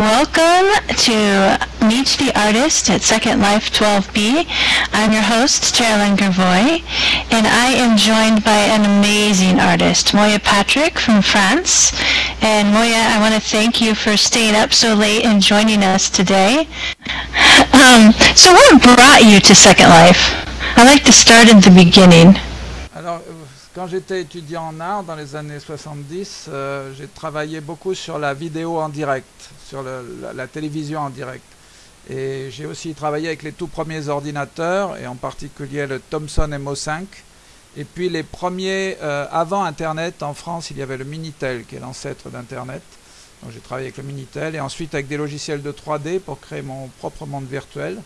Welcome to Meet the Artist at Second Life 12B. I'm your host, Geraldine Gervoy, and I am joined by an amazing artist, Moya Patrick from France. And Moya, I want to thank you for staying up so late and joining us today. Um, so what brought you to Second Life? I like to start at the beginning. Quand j'étais étudiant en art dans les années 70, euh, j'ai travaillé beaucoup sur la vidéo en direct, sur la télévision en direct. Et j'ai aussi travaillé avec les tout premiers ordinateurs, et en particulier le Thomson MO5. Et puis les premiers, euh, avant Internet, en France, il y avait le Minitel, qui est l'ancêtre d'Internet. Donc j'ai travaillé avec le Minitel, et ensuite avec des logiciels de 3D pour créer mon propre monde virtuel.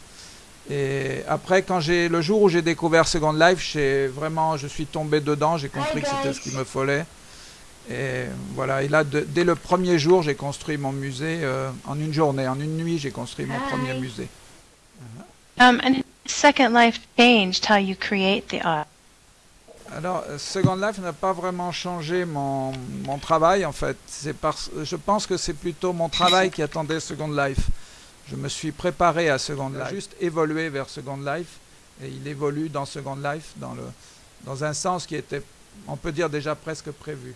Et après, quand j'ai le jour où j'ai découvert Second Life, j'ai vraiment, je suis tombé dedans, j'ai compris que c'était ce qu'il me fallait. Et voilà, et là, de- dès le premier jour, j'ai construit mon musée euh, en une journée, en une nuit, j'ai construit mon premier musée. Um, and Second Life changed how you create the art. Alors, euh, Second Life n'a pas vraiment changé mon, mon travail, en fait. C'est parce, je pense que c'est plutôt mon travail qui attendait Second Life. Je me suis préparé à Second Life, juste évolué vers Second Life, et il évolue dans Second Life dans, le, dans un sens qui était, on peut dire, déjà presque prévu.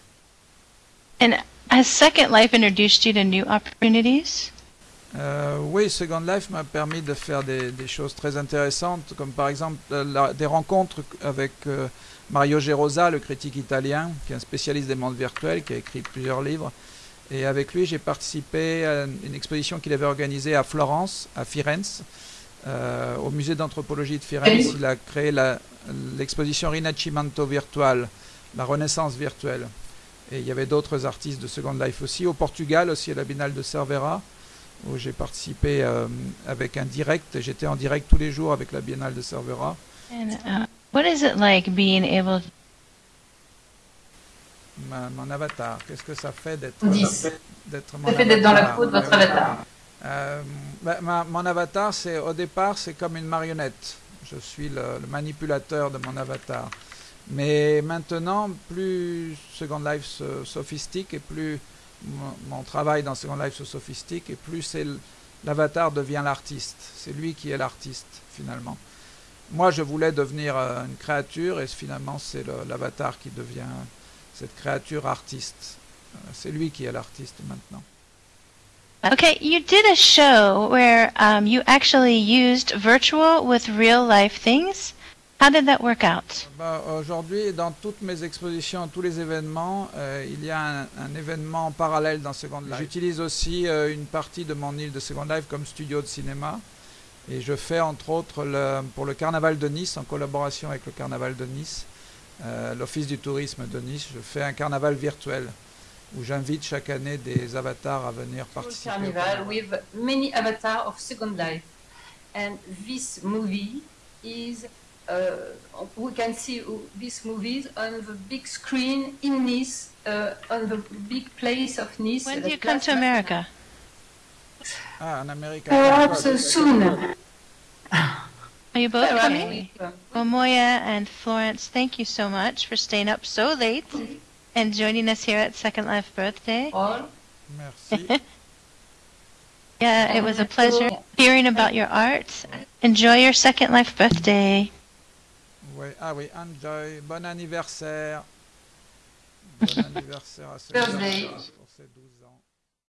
And has Second Life introduced you to new opportunities? Euh, oui, Second Life m'a permis de faire des, des choses très intéressantes, comme par exemple euh, la- des rencontres avec euh, Mario Gerosa, le critique italien, qui est un spécialiste des mondes virtuels, qui a écrit plusieurs livres. Et avec lui, j'ai participé à une exposition qu'il avait organisée à Florence, à Firenze, euh, au musée d'anthropologie de Firenze. Il a créé l'exposition Rinascimento Virtual, la Renaissance virtuelle. Et il y avait d'autres artistes de Second Life aussi. Au Portugal, aussi à la Biennale de Cervera où j'ai participé euh, avec un direct. J'étais en direct tous les jours avec la Biennale de Cervera. And uh, what is it like being able Ma- mon avatar, qu'est-ce que ça fait d'être d'être Ça fait d'être dans la peau de votre avatar. Euh, bah, ma- mon avatar, c'est au départ, c'est comme une marionnette. Je suis le, le manipulateur de mon avatar. Mais maintenant, plus Second Life se sophistique et plus mon, travail dans Second Life se sophistique et plus c'est l'avatar devient l'artiste. C'est lui qui est l'artiste finalement. Moi, je voulais devenir euh, une créature et finalement, c'est l'avatar qui devient cette créature artiste. Euh, C'est lui qui est l'artiste maintenant. Okay, you did a show where um, you actually used virtual with real life things. How did that work out? Bah, Aujourd'hui, dans toutes mes expositions, tous les événements, euh, il y a un, un événement parallèle dans Second Life. J'utilise aussi euh, une partie de mon île de Second Life comme studio de cinéma. Et je fais entre autres le- pour le Carnaval de Nice, en collaboration avec le Carnaval de Nice, euh, l'Office du tourisme de Nice, je fais un carnaval virtuel où j'invite chaque année des avatars à venir participer. Carnival carnaval. with many avatars of Second Life. And this movie is, uh, we can see this movie on the big screen in Nice, uh, on the big place of Nice. When do you come to America? Ah, en Amérique. Perhaps soon. Are you both coming? we- Well, Moya and Florence, thank you so much for staying up so late and joining us here at Second Life Birthday. all. Merci. Yeah, it was a pleasure hearing about your art. Enjoy your Second Life Birthday. Oui, ah oui, enjoy, bon anniversaire. Bon anniversaire à Second Birthday. Pour ses 12 ans.